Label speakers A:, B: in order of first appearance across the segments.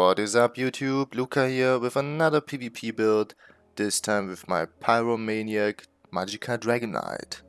A: What is up YouTube, Luca here with another PvP build, this time with my Pyromaniac Magicka Dragonite. Knight.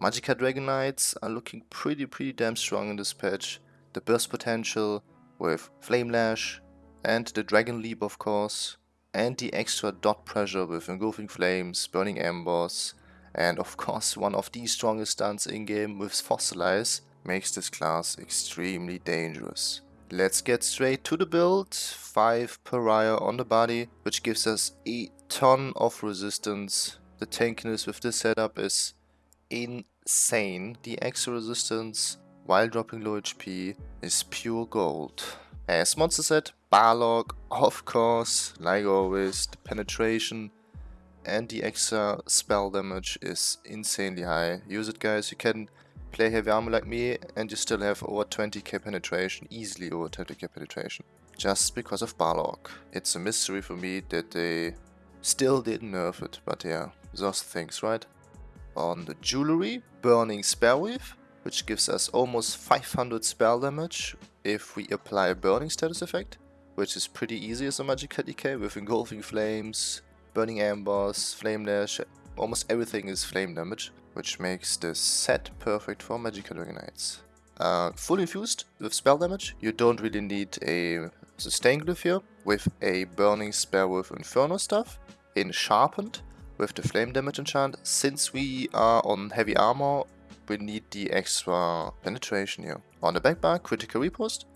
A: Magicka Dragon are looking pretty pretty damn strong in this patch. The burst potential with Flame Lash and the Dragon Leap of course, and the extra dot pressure with Engulfing Flames, Burning Embers, and of course one of the strongest stunts in game with Fossilize makes this class extremely dangerous. Let's get straight to the build. 5 pariah on the body, which gives us a ton of resistance. The tankiness with this setup is insane. The extra resistance while dropping low HP is pure gold. As monster set, Balorgh, of course, like always, the penetration and the extra spell damage is insanely high. Use it guys, you can play heavy armor like me and you still have over 20k penetration, easily over 20k penetration. Just because of Balorgh. It's a mystery for me that they still didn't nerf it, but yeah, those things, right? On the jewelry, Burning Spellweave, which gives us almost 500 spell damage if we apply a burning status effect, which is pretty easy as a Magicka DK with Engulfing Flames, Burning Embers, Flame Lash, almost everything is flame damage which makes this set perfect for Magicka Dragon Knights. Uh, full infused with spell damage, you don't really need a sustain glyph here, with a burning spell with Inferno stuff, in sharpened with the flame damage enchant. Since we are on heavy armor, we need the extra penetration here. On the back bar, Critical Riposte,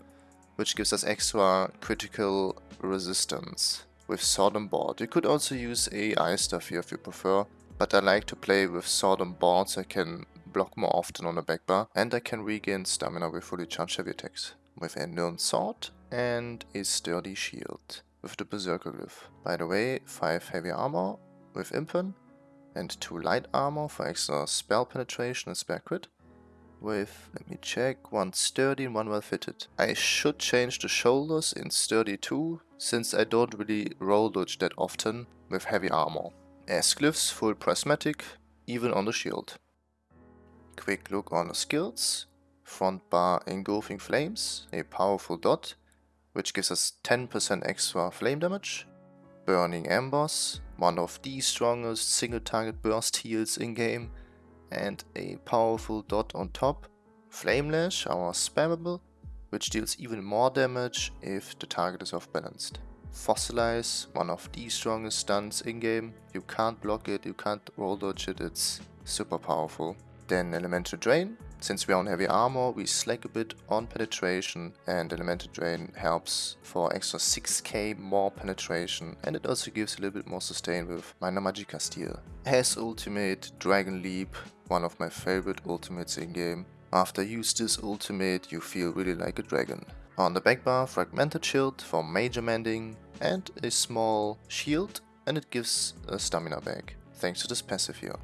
A: which gives us extra critical resistance with sword and board. You could also use AI stuff here if you prefer, but I like to play with sword and boards I can block more often on the back bar and I can regain stamina with fully charged heavy attacks. With a known sword and a sturdy shield with the Berserker glyph. By the way, 5 heavy armor with Impen and 2 light armor for extra spell penetration and spell crit. With, let me check, one sturdy and one well fitted. I should change the shoulders in sturdy too, since I don't really roll dodge that often with heavy armor as glyphs full prismatic, even on the shield. Quick look on the skills. Front bar engulfing flames, a powerful dot, which gives us 10% extra flame damage. Burning Embers, one of the strongest single target burst heals in game, and a powerful dot on top. Flame Lash, our spammable, which deals even more damage if the target is off balanced. Fossilize, one of the strongest stuns in-game. You can't block it, you can't roll dodge it, it's super powerful. Then Elemental Drain. Since we are on heavy armor, we slack a bit on penetration and Elemental Drain helps for extra 6k more penetration and it also gives a little bit more sustain with Minor Magickasteal. Has ultimate Dragon Leap, one of my favorite ultimates in-game. After use this ultimate, you feel really like a dragon. On the back bar, Fragmented Shield for major mending and a small shield and it gives a stamina back, thanks to this passive here.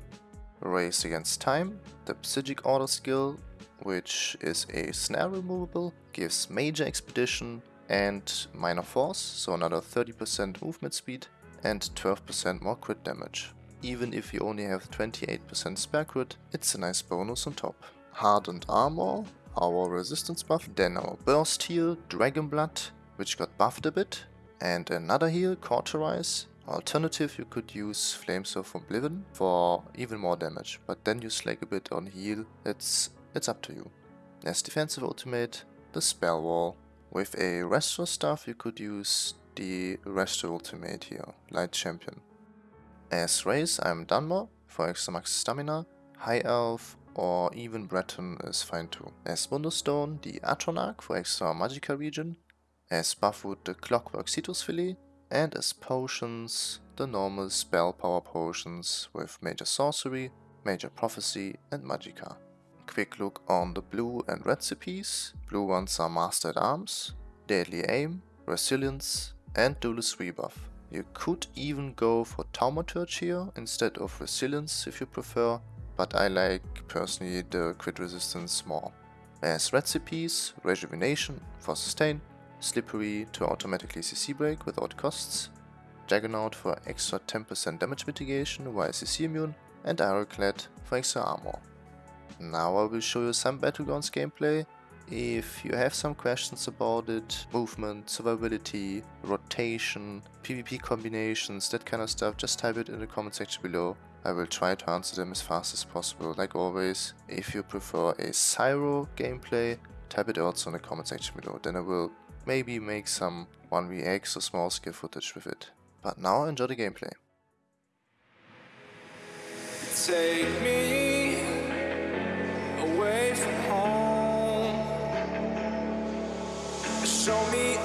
A: Race Against Time, the Psijic Order skill, which is a snare removable, gives major expedition and minor force, so another 30% movement speed and 12% more crit damage. Even if you only have 28% spare crit, it's a nice bonus on top. Hardened Armor, our resistance buff, then our burst heal, Dragon Blood, which got buffed a bit, and another heal, Cauterize. Alternative, you could use Flames of Oblivion for even more damage, but then you slack a bit on heal, it's, it's up to you. As defensive ultimate, the Spell Wall. With a Restore staff, you could use the Restore ultimate here, Light Champion. As race, I'm Dunmer for extra max stamina, High Elf or even Breton is fine too. As Mundus Stone, the Atronach for extra Magicka region, as buff food, the Clockwork Citrus Fillet, and as potions, the normal spell power potions with Major Sorcery, Major Prophecy and Magicka. Quick look on the blue and red recipes. Blue ones are Master at Arms, Deadly Aim, Resilience and Duelist Rebuff. You could even go for Thaumaturge here instead of Resilience if you prefer, but I like personally the crit resistance more. As recipes, Rejuvenation for sustain, Slippery to automatically CC break without costs, Juggernaut for extra 10% damage mitigation while CC immune, and Ironclad for extra armor. Now I will show you some Battlegrounds gameplay
B: If you have some questions about it, movement, survivability, rotation, PvP combinations, that kind of stuff, just type it in the comment section below. I will try to answer them as fast as possible, like always. If you prefer a Cyro gameplay, type it also in the comment section below, then I will maybe make some 1vx or small scale footage with it. But now enjoy the gameplay. Take me away from home Show me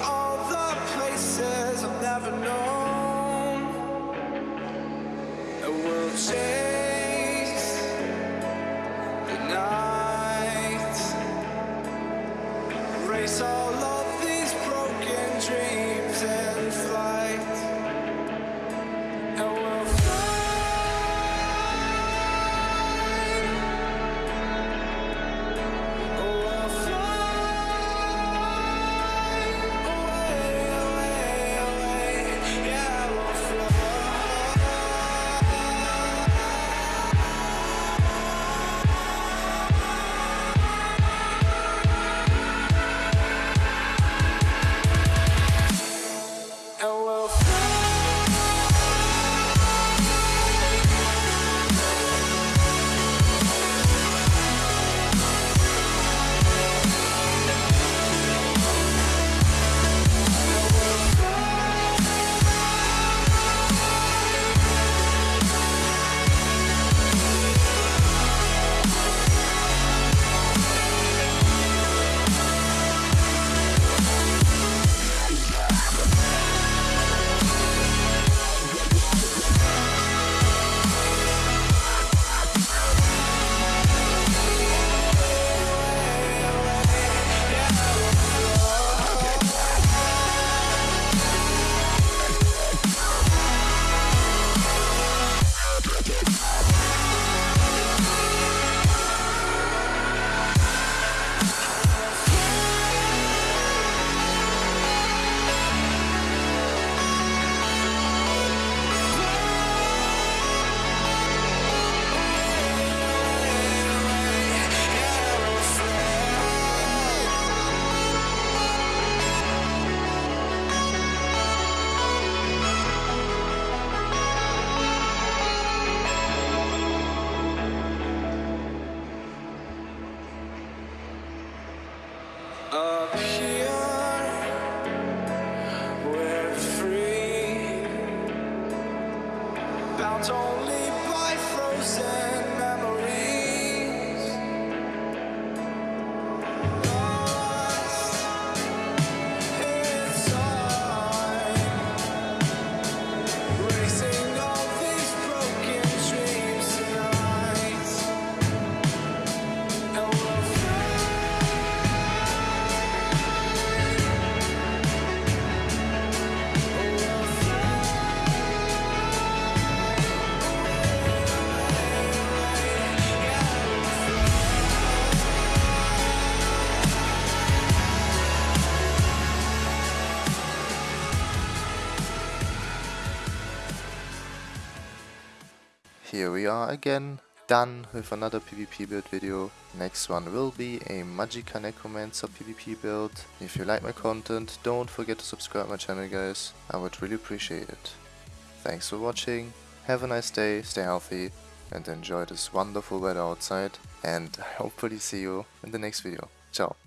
B: Here we are again, done with another PvP build video. Next one will be a Magicka Necromancer PvP build. If you like my content, don't forget to subscribe my channel guys, I would really appreciate it. Thanks for watching, have a nice day, stay healthy and enjoy this wonderful weather outside and hopefully see you in the next video. Ciao.